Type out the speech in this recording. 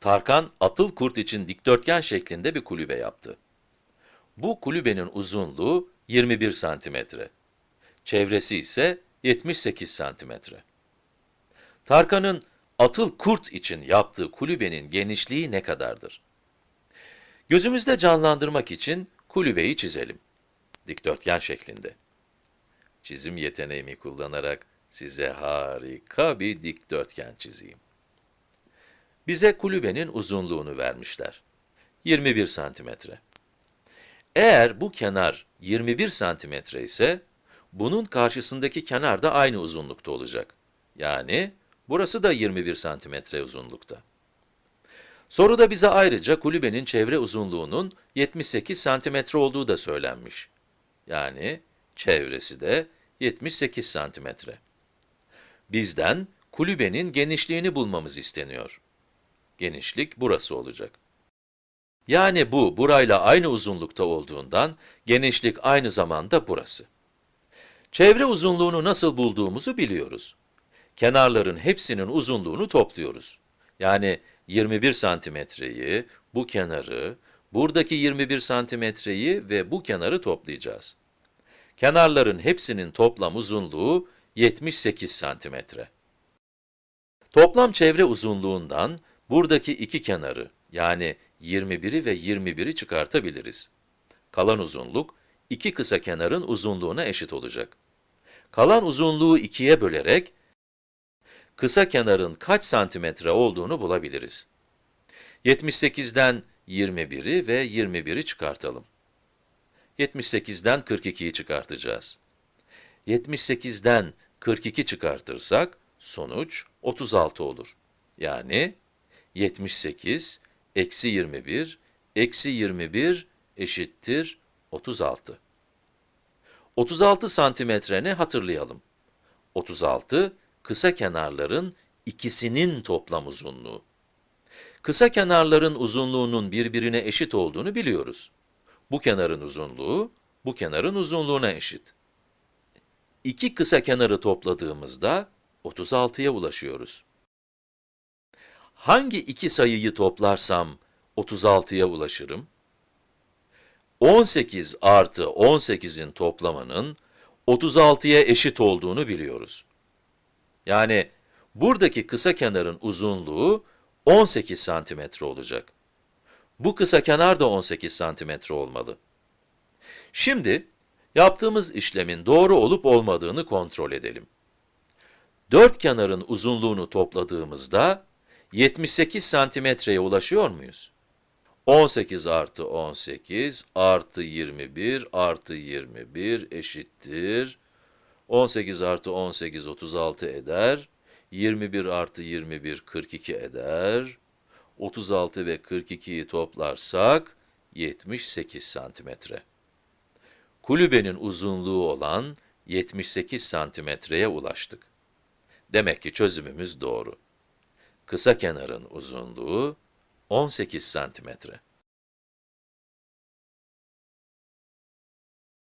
Tarkan, atıl kurt için dikdörtgen şeklinde bir kulübe yaptı. Bu kulübenin uzunluğu 21 santimetre. Çevresi ise 78 santimetre. Tarkan'ın atıl kurt için yaptığı kulübenin genişliği ne kadardır? Gözümüzde canlandırmak için kulübeyi çizelim. Dikdörtgen şeklinde. Çizim yeteneğimi kullanarak size harika bir dikdörtgen çizeyim. Bize kulübenin uzunluğunu vermişler. 21 santimetre. Eğer bu kenar 21 santimetre ise, bunun karşısındaki kenar da aynı uzunlukta olacak. Yani, burası da 21 santimetre uzunlukta. Soruda bize ayrıca kulübenin çevre uzunluğunun 78 santimetre olduğu da söylenmiş. Yani, çevresi de 78 santimetre. Bizden kulübenin genişliğini bulmamız isteniyor. Genişlik burası olacak. Yani bu, burayla aynı uzunlukta olduğundan, genişlik aynı zamanda burası. Çevre uzunluğunu nasıl bulduğumuzu biliyoruz. Kenarların hepsinin uzunluğunu topluyoruz. Yani 21 santimetreyi, bu kenarı, buradaki 21 santimetreyi ve bu kenarı toplayacağız. Kenarların hepsinin toplam uzunluğu 78 santimetre. Toplam çevre uzunluğundan buradaki iki kenarı, yani 21'i ve 21'i çıkartabiliriz. Kalan uzunluk, iki kısa kenarın uzunluğuna eşit olacak. Kalan uzunluğu ikiye bölerek, kısa kenarın kaç santimetre olduğunu bulabiliriz. 78'den 21'i ve 21'i çıkartalım. 78'den 42'yi çıkartacağız. 78'den 42 çıkartırsak, sonuç 36 olur. Yani 78 eksi 21 eksi 21 eşittir 36. 36 santimetreni hatırlayalım. 36, kısa kenarların ikisinin toplam uzunluğu. Kısa kenarların uzunluğunun birbirine eşit olduğunu biliyoruz. Bu kenarın uzunluğu, bu kenarın uzunluğuna eşit. İki kısa kenarı topladığımızda 36'ya ulaşıyoruz. Hangi iki sayıyı toplarsam 36'ya ulaşırım? 18 artı 18'in toplamının 36'ya eşit olduğunu biliyoruz. Yani buradaki kısa kenarın uzunluğu 18 santimetre olacak. Bu kısa kenar da 18 santimetre olmalı. Şimdi, yaptığımız işlemin doğru olup olmadığını kontrol edelim. Dört kenarın uzunluğunu topladığımızda, 78 santimetreye ulaşıyor muyuz? 18 artı 18 artı 21 artı 21 eşittir. 18 artı 18 36 eder. 21 artı 21 42 eder. 36 ve 42'yi toplarsak 78 santimetre. Kulübenin uzunluğu olan 78 santimetreye ulaştık. Demek ki çözümümüz doğru. Kısa kenarın uzunluğu 18 santimetre.